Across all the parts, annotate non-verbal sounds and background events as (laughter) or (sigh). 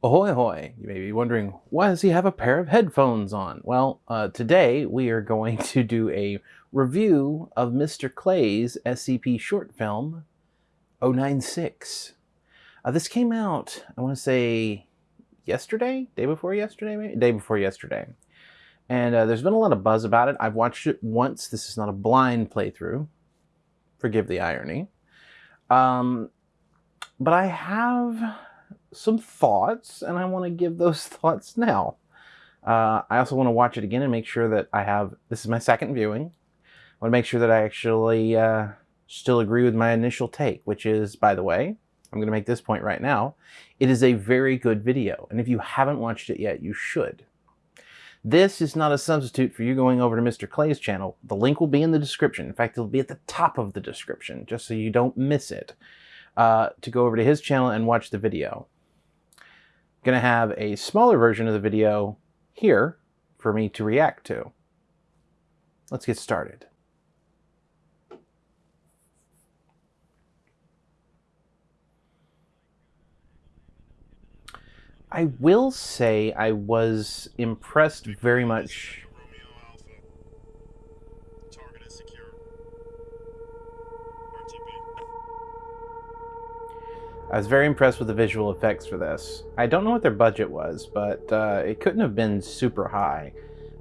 Ahoy, ahoy! You may be wondering, why does he have a pair of headphones on? Well, uh, today we are going (laughs) to do a review of Mr. Klay's SCP short film, 096. Uh, this came out, I want to say, yesterday? Day before yesterday, maybe? Day before yesterday. And uh, there's been a lot of buzz about it. I've watched it once. This is not a blind playthrough. Forgive the irony. Um, but I have some thoughts, and I want to give those (laughs) thoughts now. Uh, I also want to watch it again and make sure that I have, this is my second viewing. I want to make sure that I actually uh, still agree with my initial take, which is, by the way, I'm going to make this point right now. It is a very good video, and if you haven't watched it yet, you should. This is not a substitute for you going over to Mr. Klay's channel. The link will be in the description. In fact, it'll be at the top of the description, just so you don't miss it, uh, to go over to his channel and watch the video going to have a smaller version of the video here for me to react to. Let's get started. I will say I was impressed very much I was very impressed with the visual effects for this. I don't know what their budget was, but uh, it couldn't have been super high.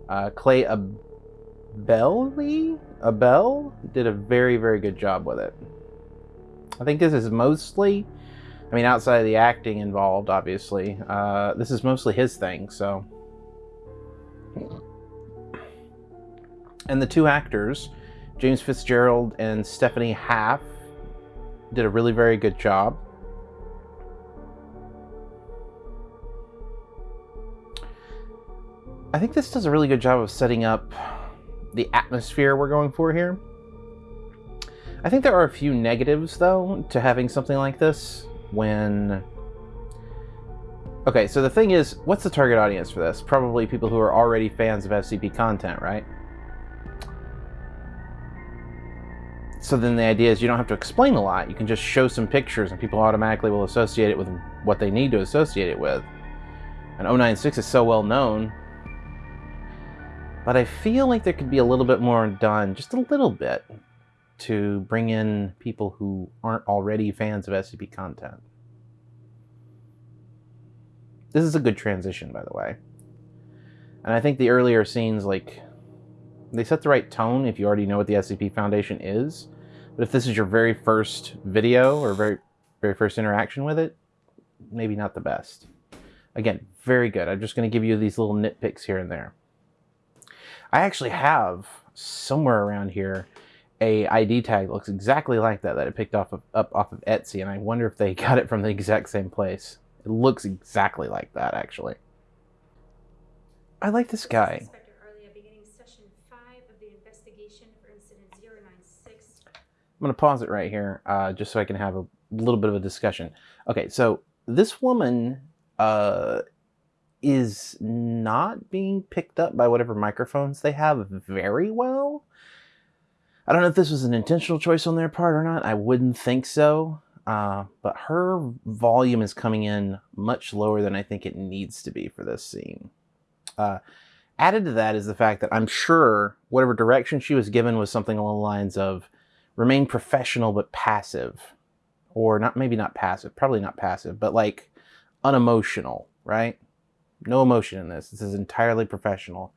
Uh, Clay Abelli? Abel did a very, very good job with it. I think this is mostly, I mean, outside of the acting involved, obviously, uh, this is mostly his thing, so. And the two actors, James Fitzgerald and Stephanie Half, did a really very good job. I think this does a really good job of setting up the atmosphere we're going for here. I think there are a few negatives, though, to having something like this when... Okay, so the thing is, what's the target audience for this? Probably people who are already fans of SCP content, right? So then the idea is you don't have to explain a lot. You can just show some pictures and people automatically will associate it with what they need to associate it with. And 096 is so well known, but I feel like there could be a little bit more done, just a little bit, to bring in people who aren't already fans of SCP content. This is a good transition, by the way. And I think the earlier scenes, like, they set the right tone if you already know what the SCP Foundation is. But if this is your very first video or very, very first interaction with it, maybe not the best. Again, very good. I'm just going to give you these little nitpicks here and there. I actually have somewhere around here a ID tag that looks exactly like that that I picked off of, up off of Etsy, and I wonder if they (laughs) got it from the exact same place. It looks exactly like that, actually. I like this guy. I'm going to pause it right here uh, just so I can have a little bit of a discussion. Okay, so this woman uh, is not being picked up by whatever microphones they have very well. I don't know if this was an intentional choice on their part or not. I wouldn't think so. Uh, but her volume is coming in much lower than I think it needs to be for this scene. Uh, added to that is the fact that I'm sure whatever direction she was given was something along the lines of remain professional but passive. Or not, maybe not passive, probably not passive, but like unemotional, right? No emotion in this. This is entirely professional.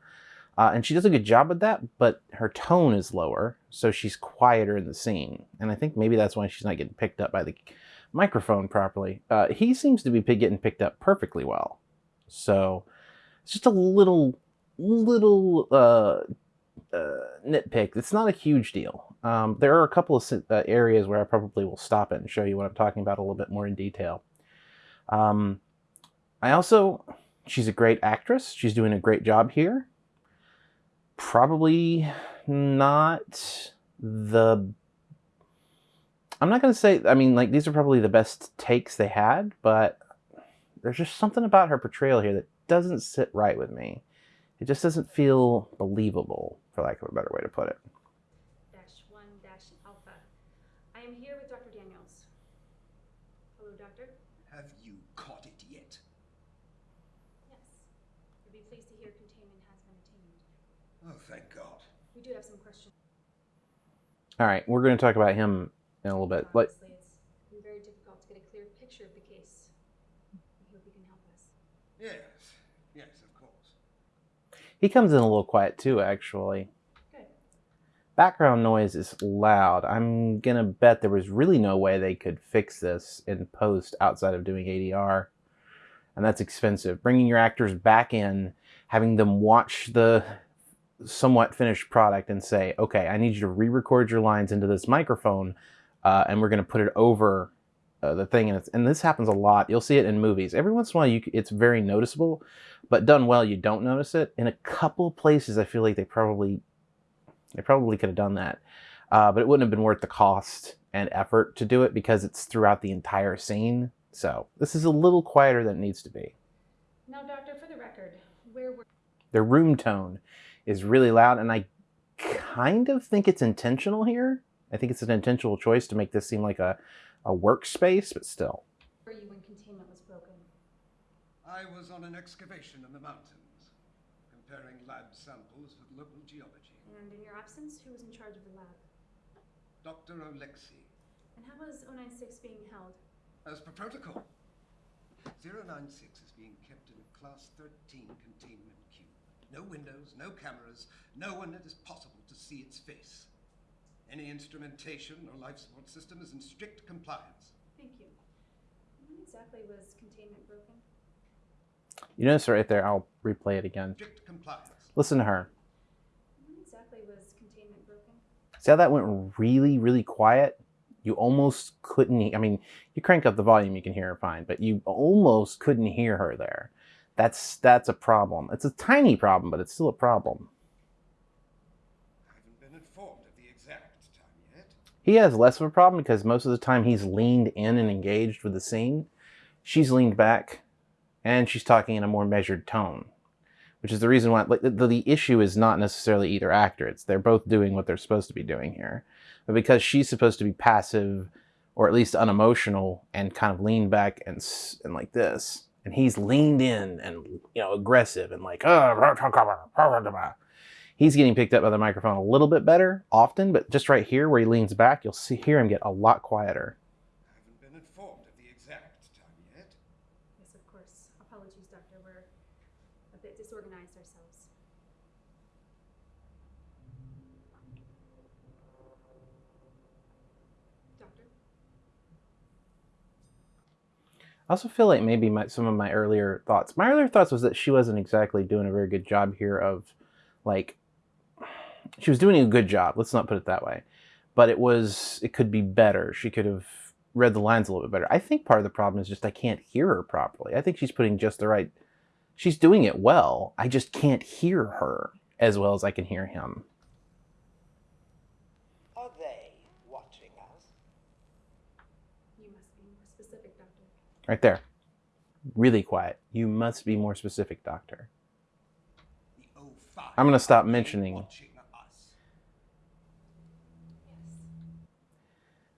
Uh, and she does a good job with that, but her tone is lower, so she's quieter in the scene. And I think maybe that's why she's not getting picked up by the microphone properly. Uh, he seems to be getting picked up perfectly well. So it's just a little, little uh, uh, nitpick. It's not a huge deal. Um, there are a couple of uh, areas where I probably will stop it and show you what I'm talking about a little bit more in detail. Um, I also She's a great actress. She's doing a great job here. Probably not the... I'm not going to say, I mean, like, these are probably the best takes they had, but there's just something about her portrayal here that doesn't sit right with me. It just doesn't feel believable, for lack of a better way to put it. Dash one dash alpha. I am here with Dr. Daniels. Hello, doctor. Have you caught it yet? Oh, thank God. We do have some questions. All right, we're going to talk about him in a little bit. Like, Obviously, it's been very difficult to get a clear picture of the case. We hope you can help us. Yes, yes, of course. he comes in a little quiet too, actually. Good. Background noise is loud. I'm gonna bet there was really no way they could fix this in post outside of doing ADR, and that's expensive. Bringing your actors back in, having them watch the somewhat finished product and say, "Okay, I need you to re-record your lines into this microphone, uh, and we're gonna put it over." Uh, the thing and, it's, and this happens a lot. You'll see it in movies. Every once in a while you, it's very noticeable but done well you don't notice it. In a couple places i feel like they probably they probably could have done that uh, but it wouldn't have been worth the cost and effort to do it because it's throughout the entire scene. So this is a little quieter than it needs to be. Now, Doctor, for the record, where were their room tone is really loud and i kind of think it's intentional here i think it's an intentional choice to make this seem like a, a workspace but still Were you when containment was broken? I was on an excavation in the mountains, comparing lab samples with local geology. And in your absence, who was in charge of the lab? Dr. Alexei, And how was 096 being held? as per protocol, 096 is being kept in a Class 13 containment cube. No windows, no cameras, no one it is possible to see its face. Any instrumentation or life support system is in strict compliance. Thank you. When exactly was containment broken? you notice right there i'll replay it again Strict compliance. listen to her When exactly was containment broken? See how that went really, really quiet? You almost couldn't. I mean, you crank up the volume, you can hear her fine, but you almost couldn't hear her there. That's that's a problem. It's a tiny problem, but it's still a problem. I haven't been informed of the exact time yet. He has less of a problem because most of the time he's leaned in and engaged with the scene. She's leaned back, and she's talking in a more measured tone, which is the reason why. Like, the, the issue is not necessarily either actor. It's they're both doing what they're supposed to be doing here, but because she's supposed to be passive, or at least unemotional, and kind of lean back and and like this, and he's leaned in and you know aggressive and like "Ah, he's getting picked up by the microphone a little bit better often, but just right here where he leans back, you'll see hear him get a lot quieter. I haven't been informed of the exact time yet. Yes, of course. Apologies, Doctor. We're a bit disorganized ourselves. Doctor? I also feel like maybe my, some of my earlier thoughts. My earlier thoughts was that she wasn't exactly doing a very good job here of, like, she was doing a good job. Let's not put it that way, but it was it could be better. She could have read the lines a little bit better. I think part of the problem is just I can't hear her properly. I think she's putting just the right. She's doing it well. I just can't hear her as well as I can hear him. Are they watching us? You must be more specific, Doctor. Right there, really quiet. You must be more specific, Doctor. I'm gonna stop mentioning- Yes.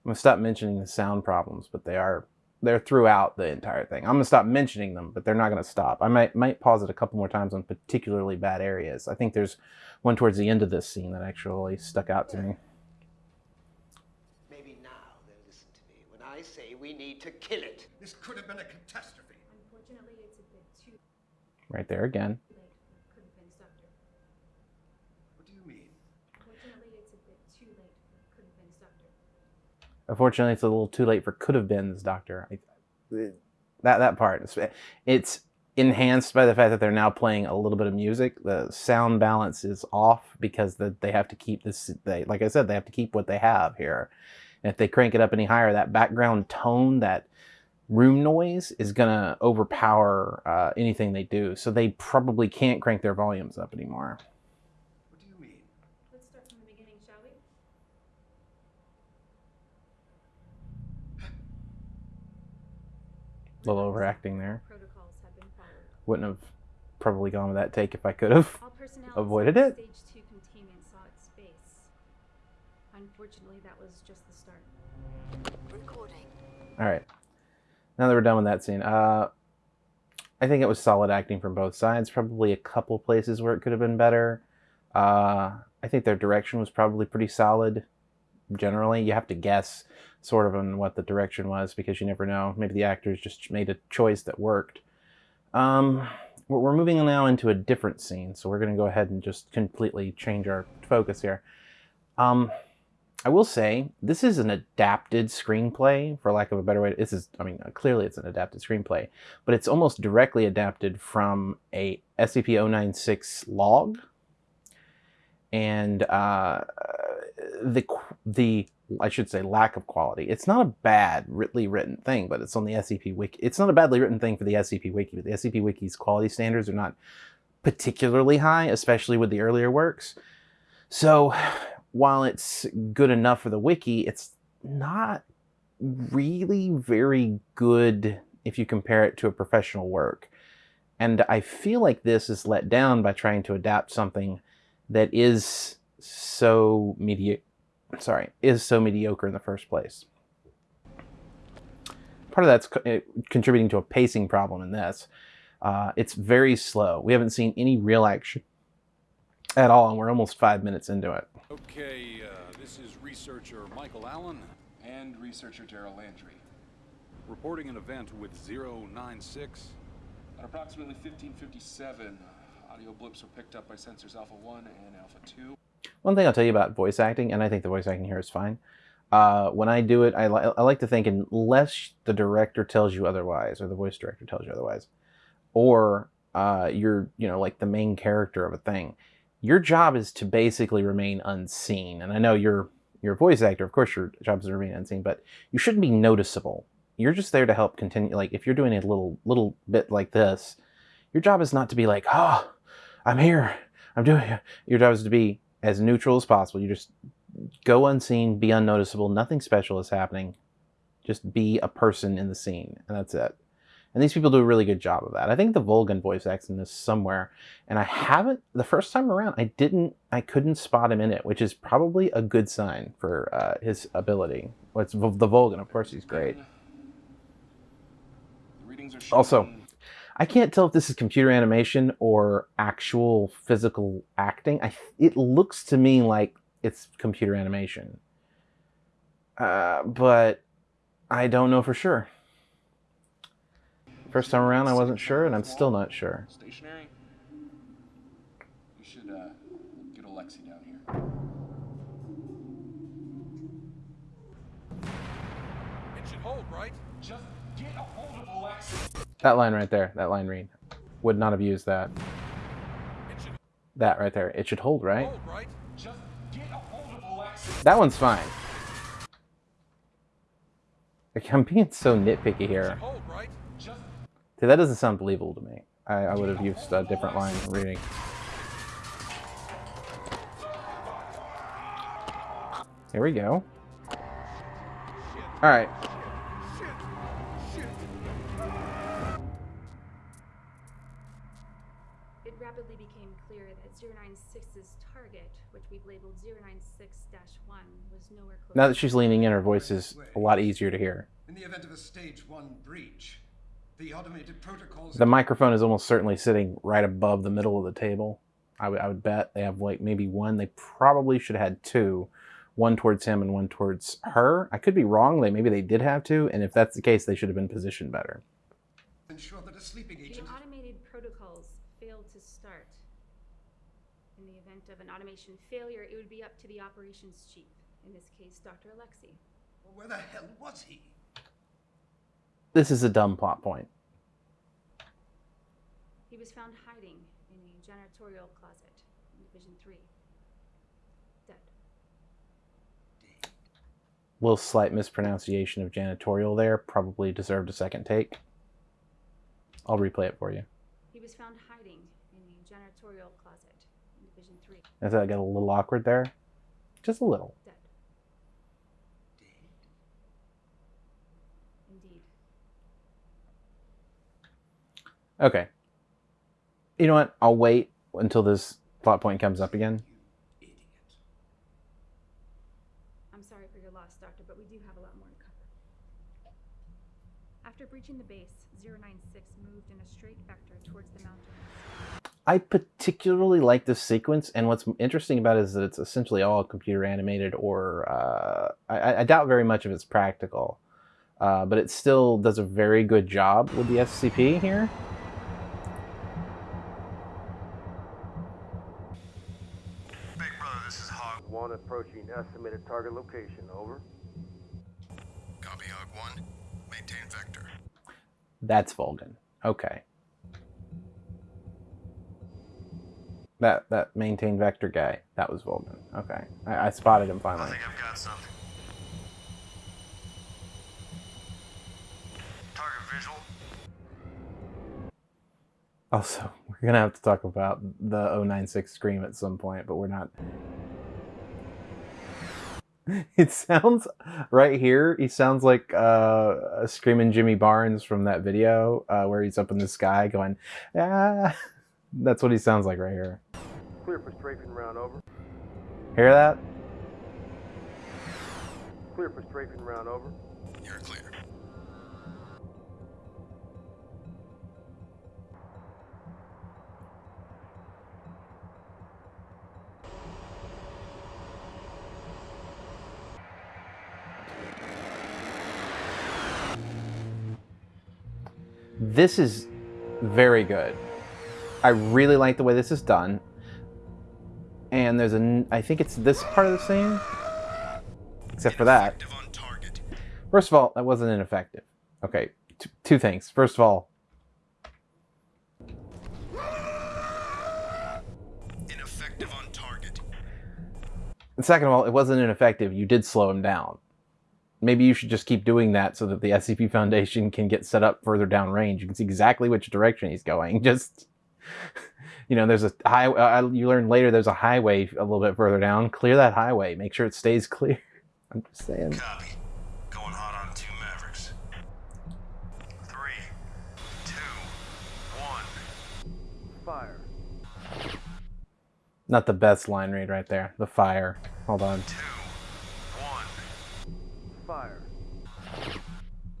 I'm gonna stop mentioning the sound problems, but they are they're throughout the entire thing. I'm gonna stop mentioning them, but they're not gonna stop. I might might pause it a couple more times on particularly bad areas. I think there's one towards the end of this scene that actually stuck out to me. Maybe now they'll listen to me when I say we need to kill it. This could have been a catastrophe. Unfortunately, it's a bit too Right there again. could have been, Doctor. What do you mean? Unfortunately, it's a bit too late for could have been, Doctor. Unfortunately, it's a little too late for could have been's doctor. I, that that part it's, it's enhanced by the fact that they're now playing a little bit of music. The sound balance is off because the, they have to keep this. They like I said, they have to keep what they have here. And if they crank it up any higher, that background tone, that room noise, is gonna overpower uh, anything they do. So they probably can't crank their volumes up anymore. What do you mean? Let's start from the beginning, shall we? A little overacting there. Protocols have been followed. Wouldn't have probably gone with that take if I could have. All personnel Avoided it? Stage two containment saw its space. Unfortunately, that was just the start. Recording. All right. Now that we're done with that scene, uh, I think it was solid acting from both sides. Probably a couple places where it could have been better. Uh, I think their direction was probably pretty solid. Generally, you have to guess sort of on what the direction was because you never know. Maybe the actors just made a choice that worked. Um, we're moving now into a different scene, so we're going to go ahead and just completely change our focus here. Um, I will say this is an adapted screenplay, for lack of a better way. This is, I mean, clearly it's an adapted screenplay, but it's almost directly adapted from a SCP-096 log, and uh, the the I should say lack of quality. It's not a bad badly written thing, but it's on the SCP Wiki. It's not a badly written thing for the SCP Wiki, but the SCP Wiki's quality standards are not particularly high, especially with the earlier works. So while it's good enough for the wiki, it's not really very good if you compare it to a professional work. And I feel like this is let down by trying to adapt something that is so mediocre sorry, is so mediocre in the first place. Part of that's co- eh, contributing to a pacing problem in this. Uh, it's very slow. We haven't seen any real action at all, and we're almost five minutes into it. Okay, uh, this is researcher Michael Allen and researcher Daryl Landry. reporting an event with 096. At approximately 1557, audio blips were picked up by sensors Alpha 1 and Alpha 2. One thing I'll tell you about voice acting, and I think the voice acting here is fine. Uh, when I do it, I, li- I like to think unless the director tells you otherwise, or the voice director tells you otherwise, or uh, you're you know like the main character of a thing, your job is to basically remain unseen. And I know you're you're a voice actor, of course your job is to remain unseen, but you shouldn't be noticeable. You're just there to help continue. Like if you're doing a little little bit like this, your job is not to be like, oh, I'm here, I'm doing. it." Your job is to be as neutral as possible. You just go unseen, be unnoticeable. Nothing special is happening. Just be a person in the scene, and that's it. And these people do a really good job of that. I think the Volgun voice acts in this somewhere, and I haven't. The first time around, I didn't. I couldn't spot him in it, which is probably a good sign for uh, his ability. What's the Volgun? Of course, he's great. The readings are showing Also, I can't tell if this is computer animation or actual physical acting. I it looks to me like it's computer animation, uh, but I don't know for sure. First time around, I wasn't sure, and I'm still not sure. Stationary. You should uh, get Alexi down here. It should hold, right? Just get a hold of Alexi. That line right there, that line read, would not have used that. That right there, it should hold, right? hold, right? Just get a hold of Alexi. That one's fine. Like, I'm being so nitpicky here. Hold, right? Just See, that doesn't sound believable to me. I, I would have used a different line reading. Here we go. All right. It rapidly became clear that 096's target, which we've labeled 096-1, was nowhere close. Now that she's leaning in, her voice is a lot easier to hear. In the event of a stage one breach, the automated protocols. The microphone is almost certainly sitting right above the middle of the table. I would, I would bet they have like maybe one. They probably should have had two, one towards him and one towards her. I could be wrong. They maybe they did have two, and if that's the case, they should have been positioned better. ensure that a sleeping The automated protocols failed to start. In the event of an automation failure, it would be up to the operations chief, in this case, Dr. Alexi. Well, where the hell was he? This is a dumb plot point. He was found hiding in a janitorial closet in Division 3. Dead. little slight mispronunciation of janitorial there probably deserved a second take. I'll replay it for you. He was found hiding in a janitorial closet in Division 3. I thought I got a little awkward there. Just a little. Dead. Indeed. Okay. You know what? I'll wait until this plot point comes up again. I'm sorry for your loss, Doctor, but we do have a lot more to cover. After breaching the base, 096 moved in a straight vector towards the mountains. I particularly like this sequence, and what's interesting about it is that it's essentially all computer animated, or uh, I, I doubt very much if it's practical. Uh, but it still does a very good job with the SCP here. One approaching estimated target location, over. Copy Hog 1. Maintain vector. That's Volgun. Okay. That that maintain vector guy. That was Volgun. Okay. I, I spotted him finally. I think I've got something. Target visual. Also, (laughs) we're gonna have to talk about the 096 scream at some point, but we're not. (laughs) It sounds right here. He sounds like uh, a screaming Jimmy Barnes from that video uh, where he's up in the sky going, "Ah!" (laughs) That's what he sounds like right here. Clear for strafing round, over. Hear that? Clear for strafing round, over. This is very good. I really like the way this is done. And there's a, I think it's this part of the scene, except for that. Active on target. First of all, that wasn't ineffective. Okay, t- two things. First of all, Ineffective on target. and second of all, it wasn't ineffective. You did slow him down. Maybe you should just keep doing that so that the SCP Foundation can get set up further down range. You can see exactly which direction he's going. (laughs) Just, you know, there's a high. Uh, you learn later there's a highway a little bit further down. Clear that highway. Make sure it stays clear. (laughs) I'm just saying. Copy. Going hot on two Mavericks. Three, two, one. Fire. Not the best line read right there. The fire. Hold on. Two, one. Fire.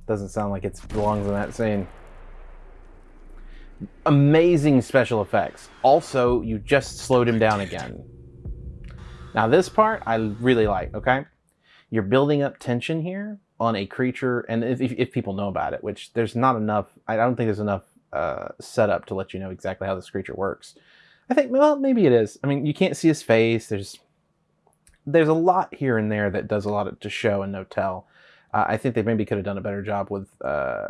Doesn't sound like it belongs in that scene. Amazing special effects. Also, you just slowed him down again. Now, this part I really like, okay? You're building up tension here on a creature, and if, if, people know about it, which there's not enough, I don't think there's enough uh, setup to let you know exactly how this creature works. I think, well, maybe it is. I mean, you can't see his face. There's there's a lot here and there that does a lot to show and no tell. Uh, I think they maybe could have done a better job with uh,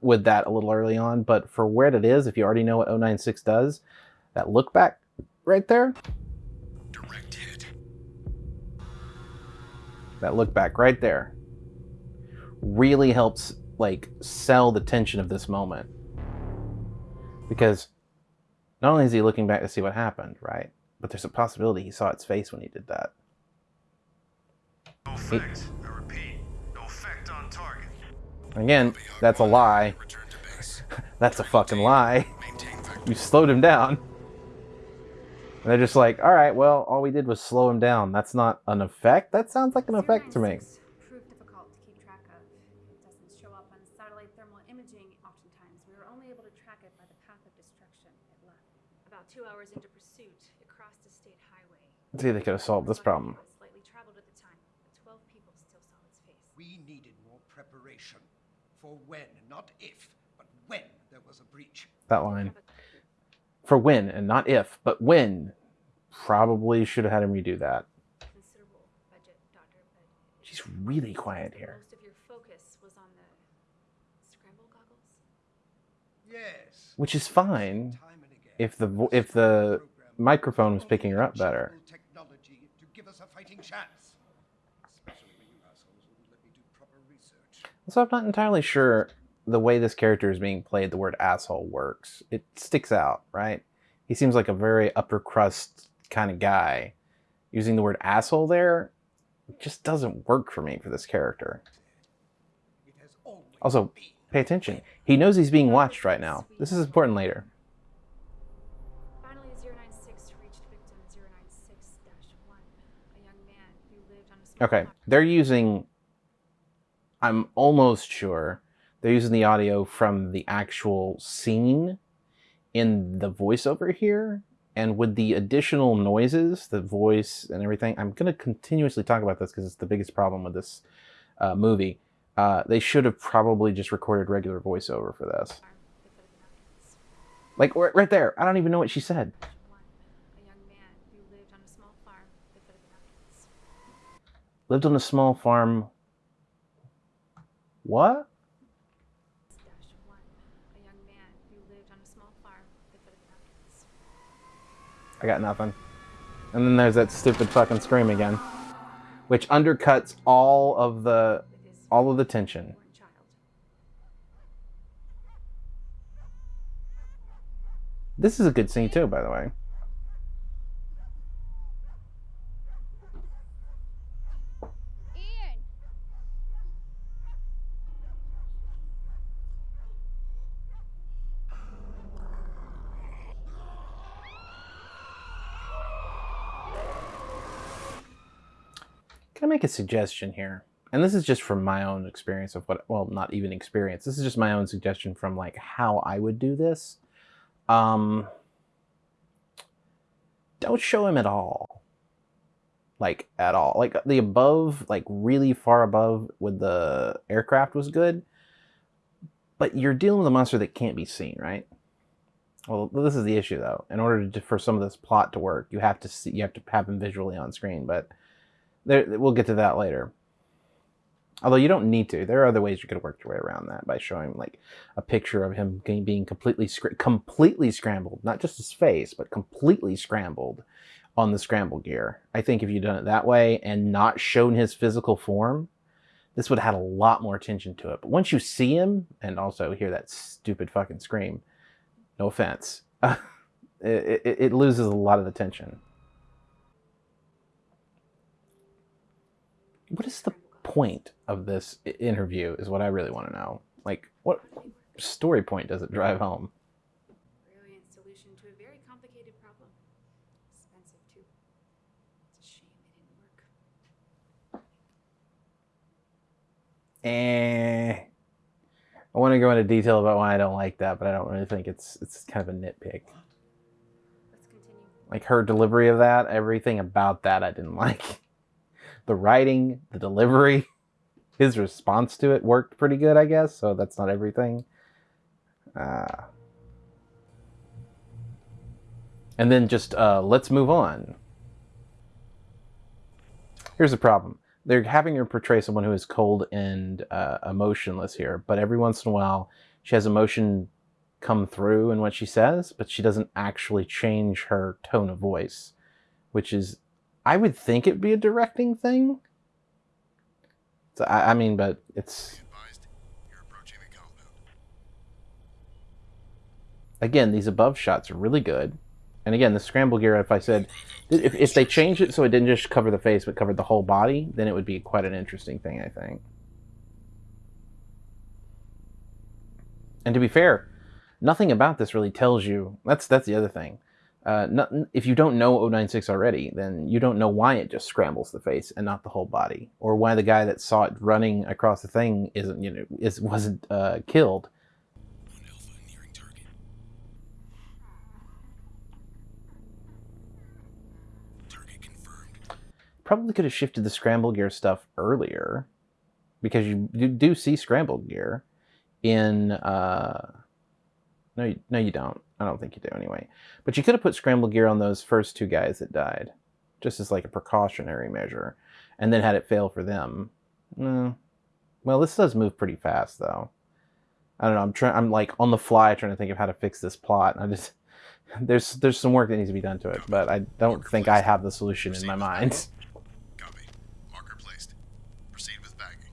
with that a little early on. But for where it is, if you already know what 096 does, that look back right there, Direct hit. that look back right there, really helps like sell the tension of this moment. Because not only is he looking back to see what happened, right? But there's a possibility he saw its face when he did that. No effect. I repeat. No effect on target. Again, that's a lie. Return to base. That's a fucking lie. You slowed him down. And they're just like, all right, well, all we did was slow him down. That's not an effect? That sounds like an effect to me. 096 Proved difficult to keep track of. It doesn't show up on satellite thermal imaging oftentimes. We were only able to track it by the path of destruction it left. About two hours into pursuit, it crossed a state highway. See, they could have solved this problem. It was Slightly traveled at the time, but 12 people still saw its face. We needed more preparation for when, not if, but when there was a breach. That line. For when, and not if, but when. Probably should have had him redo that. Budget, Doctor, She's really quiet here. most of your focus was on the scramble goggles. Yes. Which is fine Time and again. if the if the microphone was picking her up better. Technology to give us a fighting chance. Especially when you assholes wouldn't let me do proper research. So I'm not entirely sure the way this character is being played, the word asshole works. It sticks out, right? He seems like a very upper crust kind of guy. Using the word asshole there just doesn't work for me for this character. It has always Also, pay attention. He knows he's being watched right now. This is important later. Finally, 096 reached victim 096-1, a young man who lived on a Okay, they're using. I'm almost sure they're using the audio from the actual scene in the voiceover here and with the additional noises, the voice and everything. I'm going to continuously talk about this because it's the biggest problem with this uh, movie. Uh, they should have probably just recorded regular voiceover for this. Like right there. I don't even know what she said. Lived on a small farm at the foot of the mountains. Lived on a small farm. What? Dash one, a young man who lived on a small farm. I got nothing. And then there's that stupid fucking scream again, which undercuts all of the all of the tension. This is a good scene too, by the way. Ian! Can I make a suggestion here? And this is just from my own experience of what, well, not even experience. This is just my own suggestion from like how I would do this. Um, don't show him at all. Like at all. Like the above, like really far above with the aircraft was good. But you're dealing with a monster that can't be seen, right? Well, this is the issue though. In order to, for some of this plot to work, you have to see, you have to have him visually on screen. But there, we'll get to that later. Although you don't need to. There are other ways you could work your way around that by showing like a picture of him being completely completely scrambled, not just his face, but completely scrambled on the scramble gear. I think if you'd done it that way and not shown his physical form, this would have had a lot more attention to it. But once you see him and also hear that stupid fucking scream, no offense, (laughs) it, it, it loses a lot of the tension. What is the point of this interview? Is what I really want to know. Like, what story point does it drive home? Brilliant solution to a very complicated problem. Expensive too. It's a shame it didn't work. Eh. I want to go into detail about why I don't like that, but I don't really think it's it's kind of a nitpick. Let's continue. Like her delivery of that, everything about that I didn't (laughs) like. The writing, the delivery, (laughs) his response to it worked pretty good, I guess. So that's not everything. Uh, and then just uh, let's move on. Here's the problem. They're having her portray someone who is cold and uh, emotionless here, but every once in a while she has emotion come through in what she says, but she doesn't actually change her tone of voice, which is, I would think it'd be a directing thing. So, I, I mean, but it's Advised, you're approaching the compound. again, these above shots are really good. And again, the scramble gear, if I said, if, if they changed it so it didn't just cover the face but covered the whole body, then it would be quite an interesting thing, I think. And to be fair, nothing about this really tells you. That's that's the other thing. Uh, not, if you don't know 096 already, then you don't know why it just scrambles the face and not the whole body, or why the guy that saw it running across the thing isn't, you know, is wasn't uh, killed. Probably could have shifted the scramble gear stuff earlier because you, you do see scramble gear in uh no you, no you don't. I don't think you do anyway. But you could have put scramble gear on those first two guys that died just as like a precautionary measure and then had it fail for them. No. Well this does move pretty fast though. I don't know. I'm trying i'm like on the fly trying to think of how to fix this plot i just (laughs) there's there's some work that needs to be done to it but i don't think i have the solution in my mind. Copy. Marker placed. Proceed with bagging.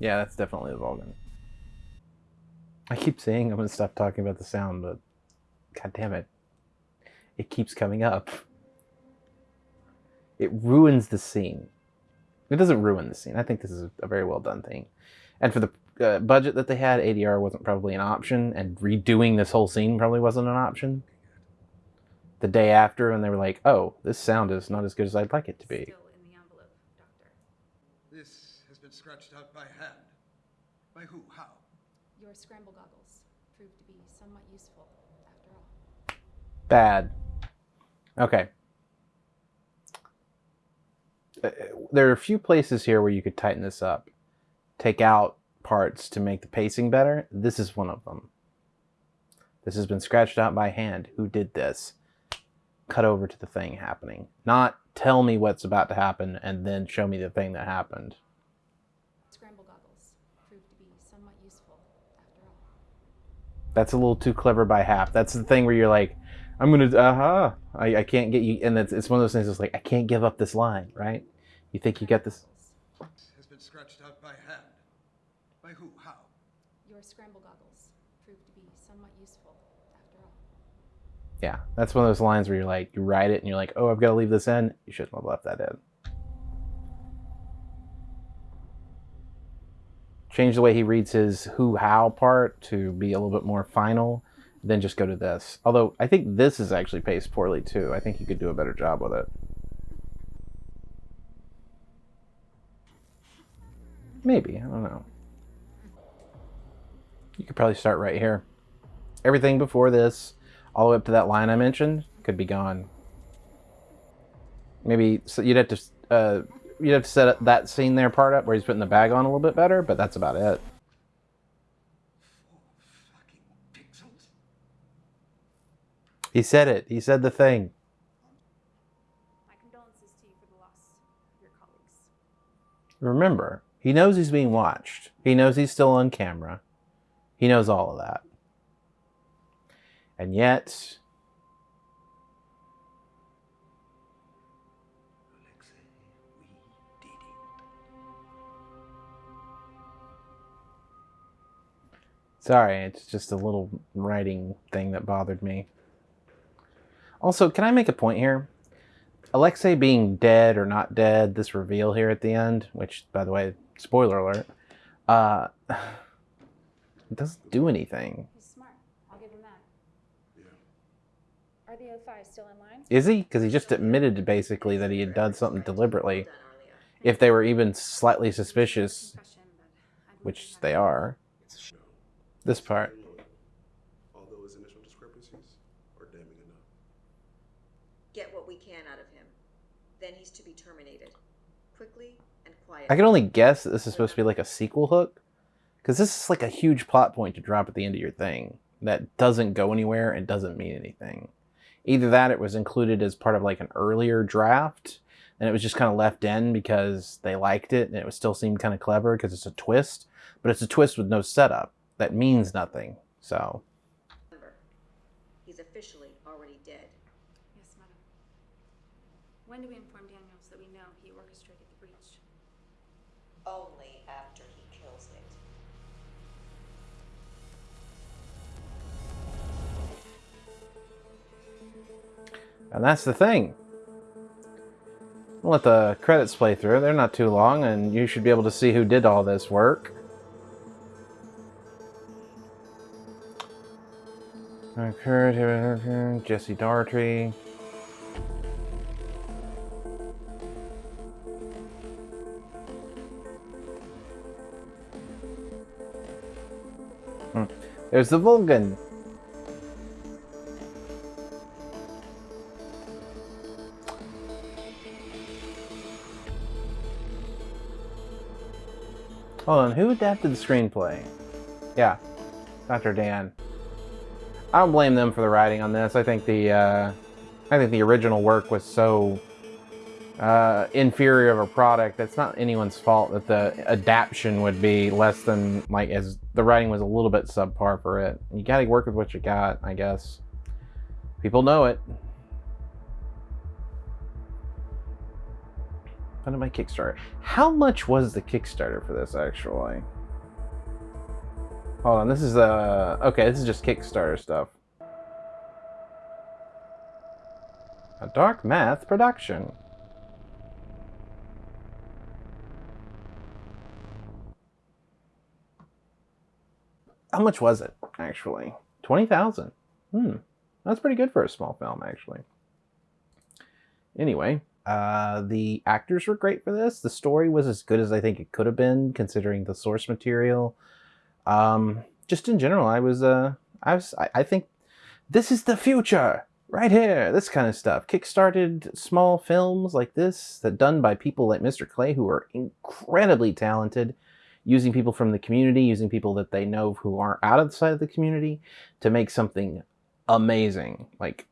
Yeah, that's definitely the Volgun. I keep saying I'm gonna stop talking about the sound, but god damn it. It keeps coming up. It ruins the scene. It doesn't ruin the scene. I think this is a very well done thing. And for the uh, budget that they had, ADR wasn't probably an option, and redoing this whole scene probably wasn't an option. The day after, and they were like, oh, this sound is not as good as I'd like it to be. Still in the envelope, Doctor. This has been scratched out by hand. By who? Scramble goggles proved to be somewhat useful after all. Bad. Okay. Uh, There are a few places here where you could tighten this up. Take out parts to make the pacing better. This is one of them. This has been scratched out by hand. Who did this? Cut over to the thing happening. Not tell me what's about to happen and then show me the thing that happened. Scramble goggles proved to be somewhat useful after all. That's a little too clever by half. That's the thing where you're like, I'm gonna, uh huh. I, I can't get you, and it's, it's one of those things. It's like I can't give up this line, right? You think you get this? Has been scratched out by hand. By who? How? Your scramble goggles proved to be somewhat useful after all. Yeah, that's one of those lines where you're like, you write it and you're like, oh, I've got to leave this in. You shouldn't have left that in. Change the way he reads his who how part to be a little bit more final, then just go to this. Although I think this is actually paced poorly too. I think you could do a better job with it. Maybe, I don't know. You could probably start right here. Everything before this, all the way up to that line I mentioned, could be gone. Maybe so you'd have to uh, you'd have to set that scene there part up where he's putting the bag on a little bit better, but that's about it. He said it. He said the thing. My condolences to you for the loss of your colleagues. Remember, he knows he's being watched. He knows he's still on camera. He knows all of that. And yet, sorry, it's just a little writing thing that bothered me. Also, can I make a point here? Alexei being dead or not dead, this reveal here at the end, which, by the way, spoiler alert, uh, (sighs) it doesn't do anything. He's smart. I'll give him that. Are the O5 still in line? Is he? Because he just admitted basically that he had done something deliberately. If they were even slightly suspicious, Confession, but I believe which they are, this part. Although his initial discrepancies are damning enough. Get what we can out of him. Then he's to be terminated. Quickly and quietly. I can only guess that this is supposed to be like a sequel hook. Because this is like a huge plot point to drop at the end of your thing that doesn't go anywhere and doesn't mean anything. Either that, it was included as part of like an earlier draft, and it was just kind of left in because they liked it and it was still seemed kind of clever because it's a twist, but it's a twist with no setup that means nothing. So, he's officially already dead. Yes, madam. When do we inform Daniels that we know he orchestrated the breach? Only after he kills it. and that's the thing. We'll let the credits play through. They're not too long, and you should be able to see who did all this work. Okay, Jesse Dartrey. Hmm. There's the Volgun. Hold on, who adapted the screenplay? Yeah, Dr. Dan. I don't blame them for the writing on this. I think the uh, I think the original work was so uh, inferior of a product. It's not anyone's fault that the adaptation would be less than like as the writing was a little bit subpar for it. You got to work with what you got, I guess. People know it. Funded my Kickstarter. How much was the Kickstarter for this actually? Hold on, this is uh okay, this is just Kickstarter stuff. A dark math production. How much was it actually? Twenty thousand. Hmm, that's pretty good for a small film actually. Anyway, uh, the actors were great for this. The story was as good as I think it could have been, considering the source material. Um, just in general, I was, uh, I was, I, I think this is the future. right here, this kind of stuff. Kickstarted small films like this that done by people like Mr. Klay who are incredibly talented, using people from the community, using people that they know who are out of the side of the community to make something amazing. Like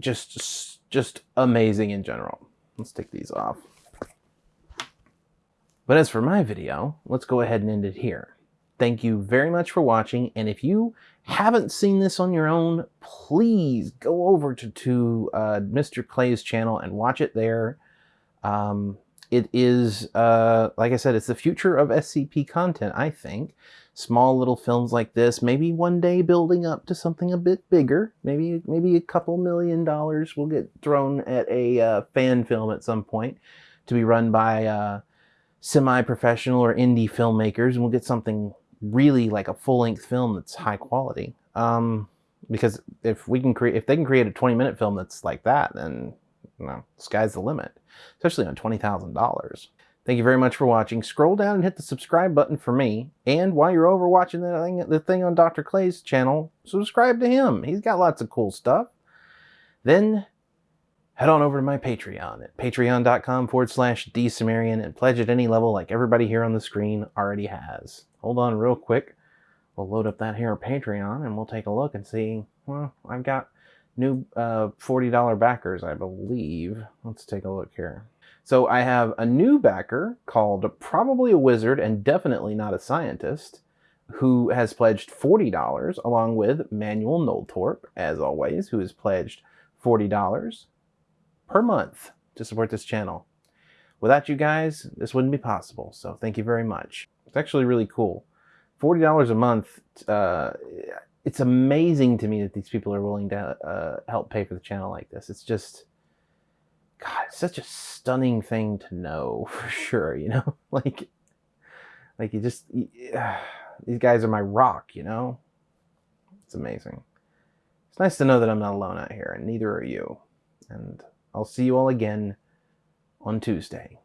just just amazing in general. Let's take these off. But as for my video, let's go ahead and end it here. Thank you very much for watching, and if you haven't seen this on your own, please go over to, to uh, Mr. Klay's channel and watch it there. Um, it is, uh, like I said, it's the future of SCP content, I think. Small little films like this, maybe one day building up to something a bit bigger. Maybe maybe a couple million dollars will get thrown at a uh, fan film at some point to be run by uh, semi-professional or indie filmmakers, and we'll get something really like a full-length film that's high quality. Um, because if we can create, if they can create a 20-minute film that's like that, then you know, sky's the limit, especially on $20,000. Thank you very much for watching. Scroll down and hit the subscribe button for me. And while you're over watching the thing, the thing on Dr. Klay's channel, subscribe to him. He's got lots of cool stuff. Then head on over to my Patreon at patreon.com forward slash dsumerian and pledge at any level like everybody here on the screen already has. Hold on real quick. We'll load up that here Patreon and we'll take a look and see. Well, I've got new uh, $40 backers, I believe. Let's take a look here. So I have a new backer called Probably a Wizard and Definitely Not a Scientist who has pledged $40 along with Manuel Noltorp, as always, who has pledged $40 per month to support this channel. Without you guys, this wouldn't be possible, so thank you very much. It's actually really cool. $40 a month, uh, it's amazing to me that these people are willing to uh, help pay for the channel like this. It's just God, it's such a stunning thing to know (laughs) for sure, you know? (laughs) like, like you just, you, (sighs) these guys are my rock, you know? It's amazing. It's nice to know that I'm not alone out here, and neither are you. And I'll see you all again on Tuesday.